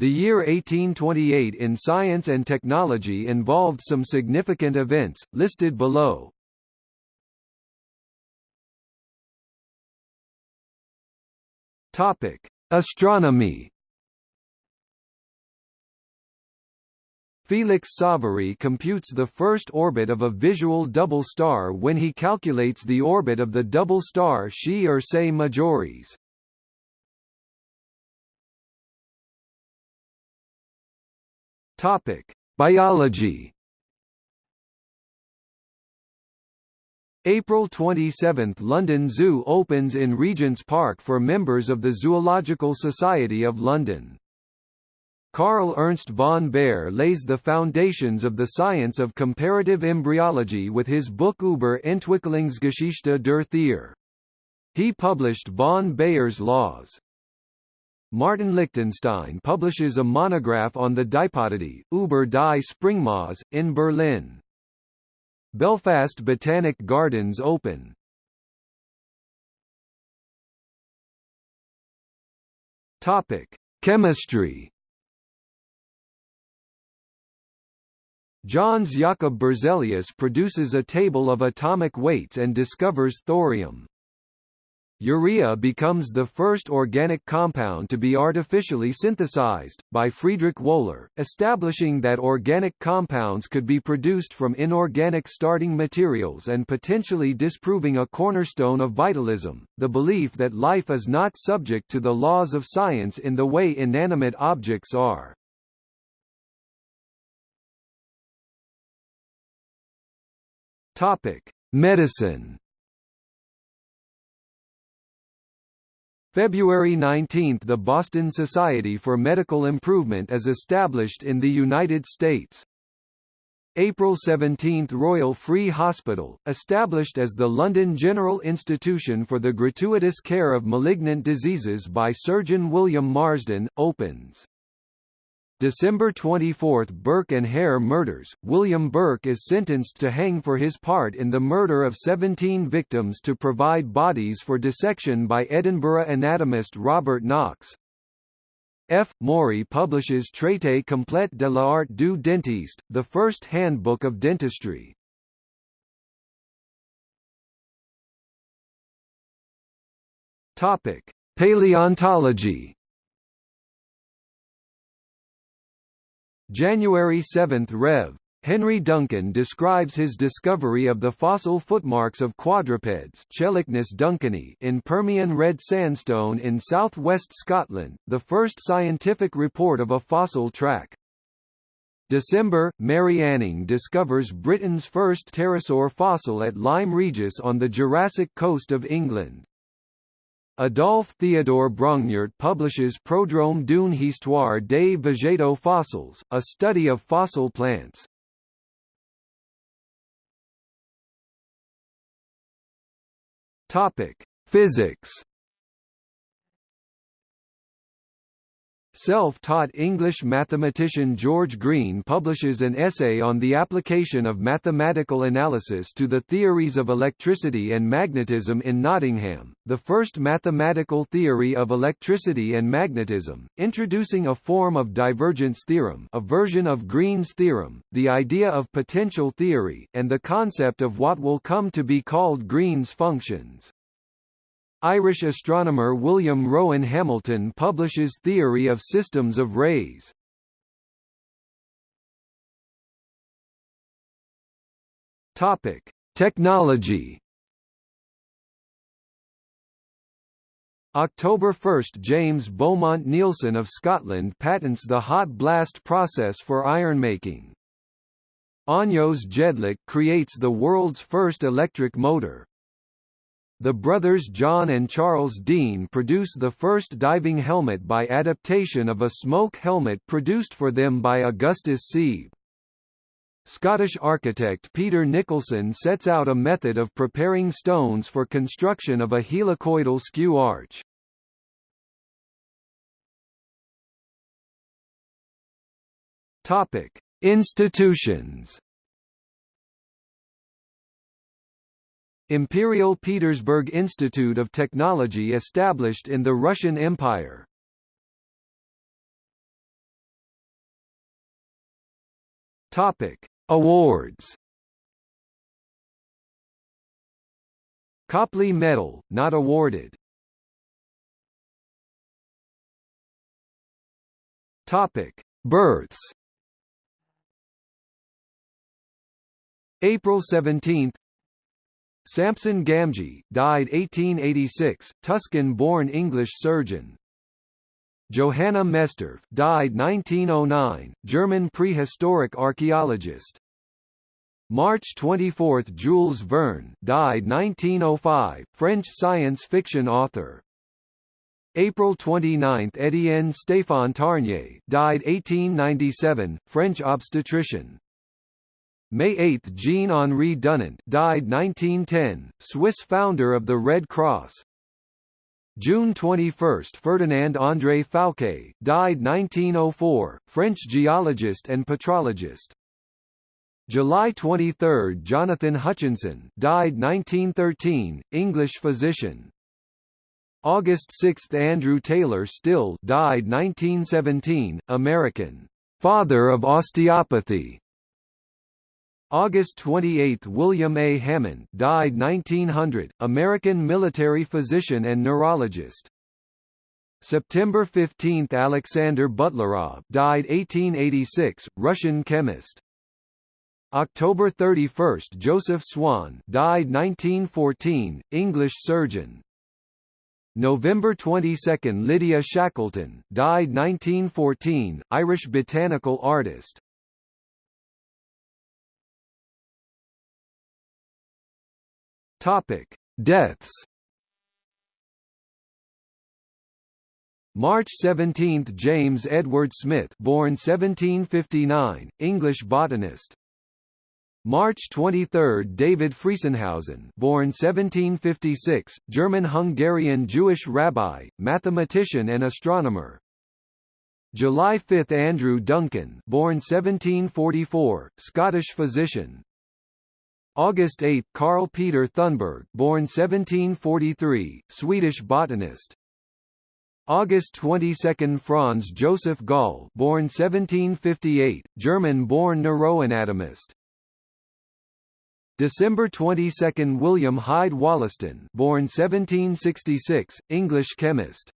The year 1828 in science and technology involved some significant events, listed below. Topic: Astronomy. Felix Savary computes the first orbit of a visual double star when he calculates the orbit of the double star Xi Ursae Majoris. Topic: Biology. April 27 – London Zoo opens in Regent's Park for members of the Zoological Society of London. Carl Ernst von Baer lays the foundations of the science of comparative embryology with his book Über Entwicklungsgeschichte der Tiere. He published von Baer's laws. Martin Lichtenstein publishes a monograph on the Dipodidae, über die Springmaus, in Berlin. Belfast Botanic Gardens open. Topic: Chemistry. Jöns Jakob Berzelius produces a table of atomic weights and discovers thorium. Urea becomes the first organic compound to be artificially synthesized, by Friedrich Wöhler, establishing that organic compounds could be produced from inorganic starting materials and potentially disproving a cornerstone of vitalism, the belief that life is not subject to the laws of science in the way inanimate objects are. Medicine February 19 – The Boston Society for Medical Improvement is established in the United States. April 17 – Royal Free Hospital, established as the London General Institution for the Gratuitous Care of Malignant Diseases by Surgeon William Marsden, opens. December 24 – Burke and Hare murders, William Burke is sentenced to hang for his part in the murder of 17 victims to provide bodies for dissection by Edinburgh anatomist Robert Knox. F. Maury publishes Traité complète de l'art du dentiste, the first handbook of dentistry. Paleontology January 7 – Rev. Henry Duncan describes his discovery of the fossil footmarks of quadrupeds in Permian red sandstone in southwest Scotland, the first scientific report of a fossil track. December, Mary Anning discovers Britain's first pterosaur fossil at Lyme Regis on the Jurassic coast of England. Adolphe Theodore Brongniart publishes Prodrome d'une histoire des végétaux fossiles, a study of fossil plants. Topic: Physics Self-taught English mathematician George Green publishes an essay on the application of mathematical analysis to the theories of electricity and magnetism in Nottingham, the first mathematical theory of electricity and magnetism, introducing a form of divergence theorem a version of Green's theorem, the idea of potential theory, and the concept of what will come to be called Green's functions. Irish astronomer William Rowan Hamilton publishes Theory of Systems of Rays. Topic: Technology. October 1 – James Beaumont Neilson of Scotland patents the hot blast process for ironmaking. Ányos Jedlik creates the world's first electric motor. The brothers John and Charles Dean produce the first diving helmet by adaptation of a smoke helmet produced for them by Augustus Siebe. Scottish architect Peter Nicholson sets out a method of preparing stones for construction of a helicoidal skew arch. Topic: Institutions Imperial Petersburg Institute of Technology established in the Russian Empire. Topic: Awards. Copley Medal, not awarded. Topic: Births. April 17, Samson Gamgee, died 1886, Tuscan-born English surgeon. Johanna Mestorf, died 1909, German prehistoric archaeologist. March 24 – Jules Verne, died 1905, French science fiction author. April 29 – Étienne Stéphane Tarnier, died 1897, French obstetrician. May 8 – Jean-Henri Dunant died 1910, Swiss founder of the Red Cross. June 21 – Ferdinand André Fouqué, died 1904, French geologist and petrologist. July 23 – Jonathan Hutchinson died 1913, English physician. August 6 – Andrew Taylor Still died 1917, American, "...father of osteopathy", August 28 – William A. Hammond died 1900, American military physician and neurologist. September 15 – Alexander Butlerov died 1886, Russian chemist. October 31 – Joseph Swan died 1914, English surgeon. November 22 – Lydia Shackleton died 1914, Irish botanical artist. Topic: Deaths. March 17, James Edward Smith, born 1759, English botanist. March 23, David Friesenhausen, born 1756, German-Hungarian Jewish rabbi, mathematician and astronomer. July 5, Andrew Duncan, born 1744, Scottish physician. August 8 – Carl Peter Thunberg born 1743, Swedish botanist. August 22 – Franz Joseph Gall born 1758, German-born neuroanatomist. December 22 – William Hyde Wollaston born 1766, English chemist.